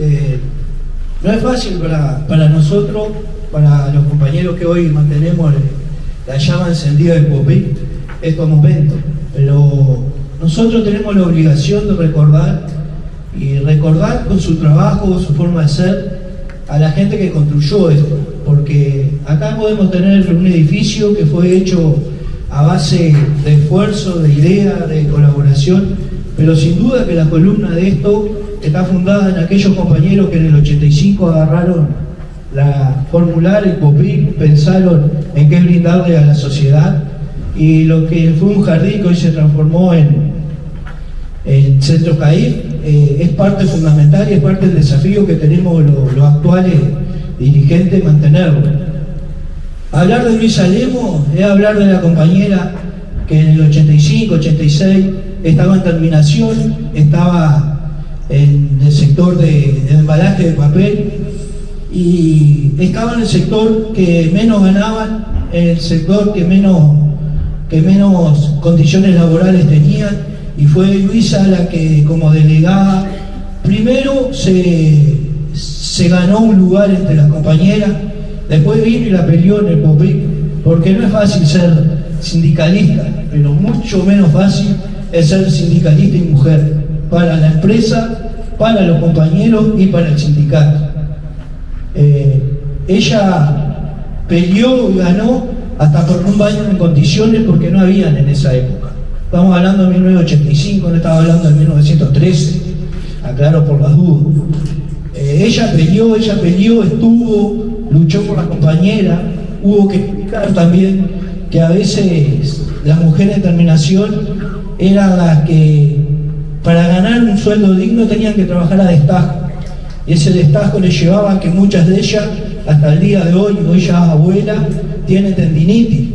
Eh, no es fácil para, para, nosotros, para los compañeros que hoy mantenemos la llama encendida del POPIC, estos momentos, pero nosotros tenemos la obligación de recordar y recordar con su trabajo, su forma de ser, a la gente que construyó esto, porque acá podemos tener un edificio que fue hecho a base de esfuerzo, de idea, de colaboración, pero sin duda que la columna de esto está fundada en aquellos compañeros que en el 85 agarraron la formular, el POPIC, pensaron en qué brindarle a la sociedad y lo que fue un jardín que hoy se transformó en, en Centro CAIF eh, es parte fundamental y es parte del desafío que tenemos los, actuales dirigentes mantenerlo. Hablar de Luis Alemo es hablar de la compañera que en el 85, 86 estaba en terminación, estaba en el sector de, embalaje de papel. Y estaba en el sector que menos ganaban, en el sector que menos, que menos condiciones laborales tenían. Y fue Luisa la que como delegada primero se, se ganó un lugar entre las compañeras, después vino y la peleó en el POPIC, porque no es fácil ser sindicalista, pero mucho menos fácil es ser sindicalista y mujer para la empresa, para los compañeros y para el sindicato. Eh, ella peleó y ganó hasta por un baño en condiciones porque no habían en esa época. Estamos hablando de 1985, no estaba hablando de 1913, aclaro por las dudas. Eh, ella peleó, ella peleó, estuvo, luchó por la compañera, hubo que explicar también que a veces las mujeres en terminación eran las que para ganar un sueldo digno tenían que trabajar a destajo. Y ese destajo les llevaba a que muchas de ellas, hasta el día de hoy, hoy ya abuela, tienen tendinitis,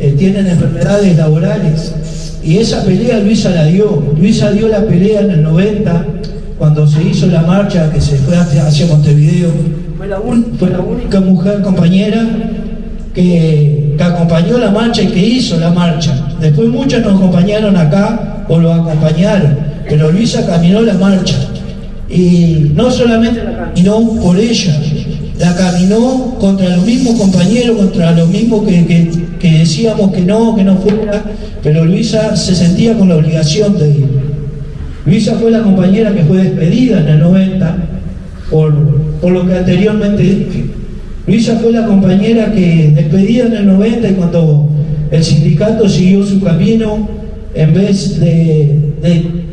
eh, tienen enfermedades laborales. Y esa pelea Luisa la dio. Luisa dio la pelea en el 90, cuando se hizo la marcha que se fue hacia Montevideo. Fue la, fue la única mujer compañera que, que, acompañó la marcha y que hizo la marcha. Después muchas nos acompañaron acá o lo acompañaron pero Luisa caminó la marcha y no solamente la caminó por ella, la caminó contra los mismos compañeros, contra los mismos que, decíamos que no, que no fuera, pero Luisa se sentía con la obligación de ir. Luisa fue la compañera que fue despedida en el 90 por, por lo que anteriormente dije. Luisa fue la compañera que despedida en el 90 y cuando el sindicato siguió su camino, en vez de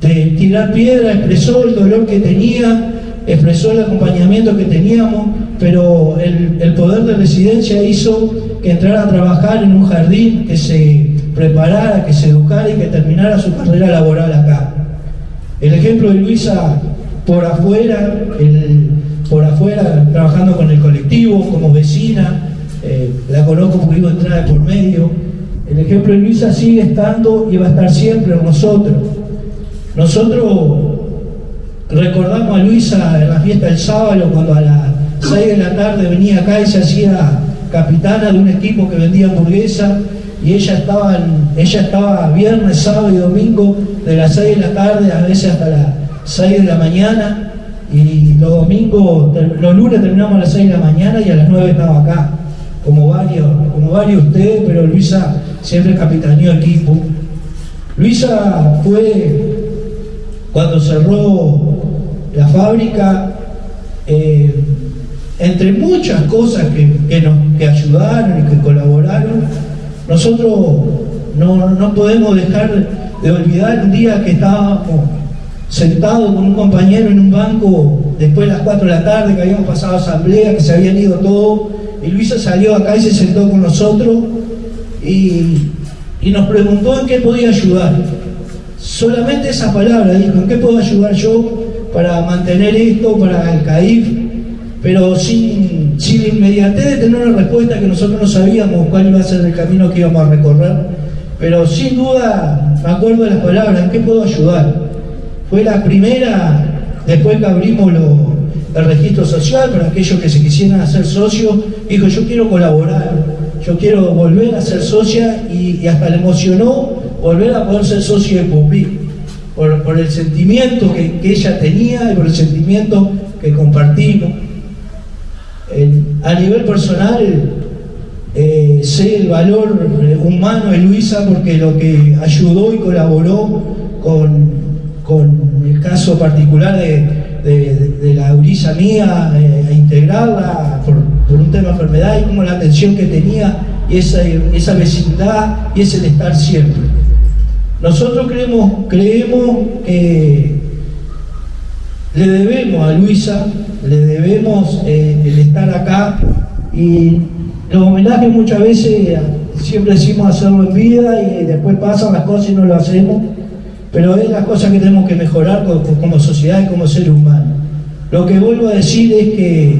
tirar piedra, expresó el dolor que tenía, expresó el acompañamiento que teníamos, pero el, poder de residencia hizo que entrara a trabajar en un jardín, que se preparara, que se educara y que terminara su carrera laboral acá. El ejemplo de Luisa por afuera, por afuera trabajando con el colectivo, como vecina, eh, la conozco porque iba a entrar por medio. El ejemplo de Luisa sigue estando y va a estar siempre en nosotros. Nosotros recordamos a Luisa en la fiesta del sábado, cuando a las 6 de la tarde venía acá y se hacía capitana de un equipo que vendía hamburguesa y ella estaba, ella estaba viernes, sábado y domingo de las 6 de la tarde, a veces hasta las 6 de la mañana y los domingos, los lunes terminamos a las 6 de la mañana y a las 9 estaba acá, como varios, como varios ustedes, pero Luisa siempre capitaneó equipo. Luisa fue cuando cerró la fábrica, eh, entre muchas cosas que, nos, ayudaron y que colaboraron, nosotros no, podemos dejar de olvidar un día que estábamos sentados con un compañero en un banco después de las 4 de la tarde, que habíamos pasado asamblea, que se habían ido todos, y Luisa salió acá y se sentó con nosotros y, y nos preguntó en qué podía ayudar. Solamente esa palabra dijo, ¿en qué puedo ayudar yo para mantener esto, para el CAIF? Pero sin, sin inmediatez de tener una respuesta que nosotros no sabíamos cuál iba a ser el camino que íbamos a recorrer. Pero sin duda, me acuerdo de las palabras, ¿en qué puedo ayudar? Fue la primera, después que abrimos el registro social para aquellos que se quisieran hacer socios, dijo, yo quiero colaborar, yo quiero volver a ser socia y hasta le emocionó volver a poder ser socio de POPI. por, el sentimiento que, ella tenía y por el sentimiento que compartimos. A nivel personal, eh, sé el valor eh, humano de Luisa porque lo que ayudó y colaboró con, con el caso particular de, de- la gurisa mía, eh, a integrarla por, por un tema de enfermedad y como la atención que tenía y esa, esa vecindad y ese estar siempre. Nosotros creemos, creemos que le debemos a Luisa, le debemos eh, el estar acá y los homenajes muchas veces eh, siempre decimos hacerlo en vida y después pasan las cosas y no lo hacemos, pero es las cosas que tenemos que mejorar como, como sociedad y como ser humano. Lo que vuelvo a decir es que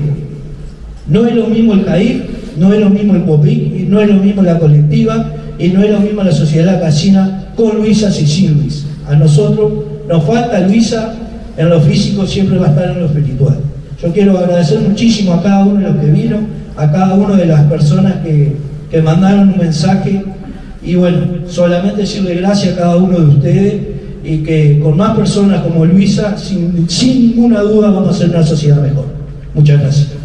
no es lo mismo el CAIR, no es lo mismo el COPIC, no es lo mismo la colectiva y no es lo mismo la sociedad casina con Luisa y sin Luisa. A nosotros nos falta Luisa en lo físico, siempre va a estar en lo espiritual. Yo quiero agradecer muchísimo a cada uno de los que vino, a cada una de las personas que, que mandaron un mensaje y bueno, solamente decirle gracias a cada uno de ustedes y que con más personas como Luisa, sin, sin ninguna duda vamos a hacer una sociedad mejor. Muchas gracias.